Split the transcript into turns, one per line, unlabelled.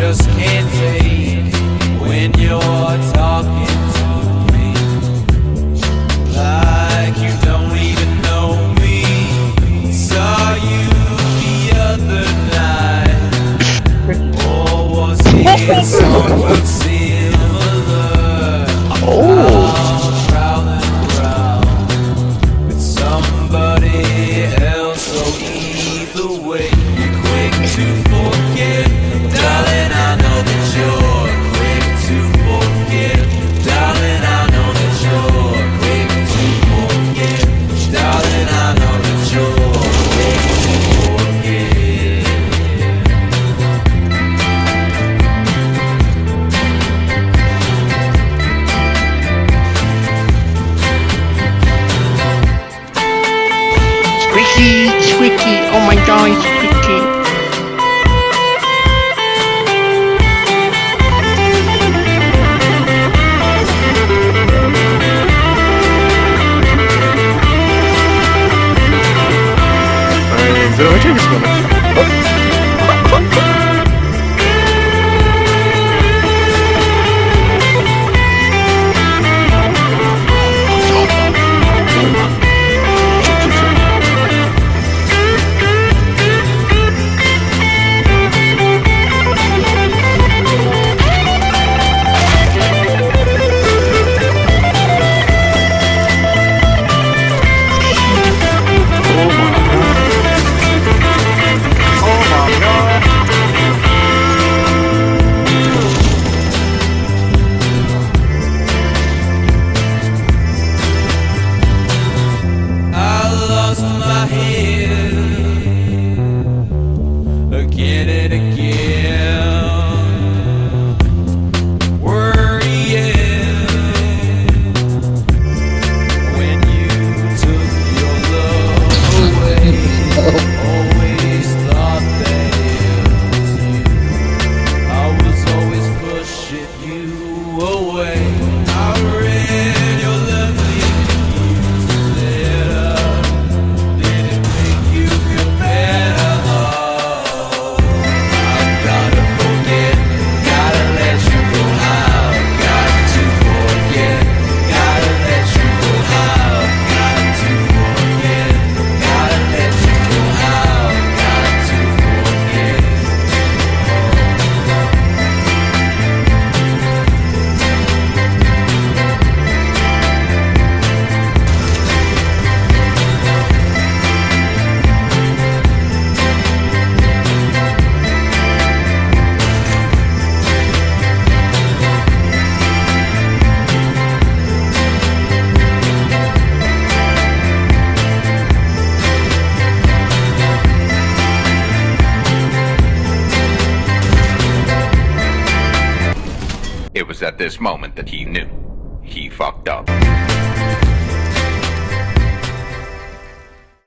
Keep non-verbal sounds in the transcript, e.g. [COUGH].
just can't take when you're talking to me. Like you don't even know me. Saw you the other night, or was it. [LAUGHS] Oh. Somebody else, so either way.
Oh my god, it's sticky.
Здорово, что не? was at this moment that he knew. He fucked up.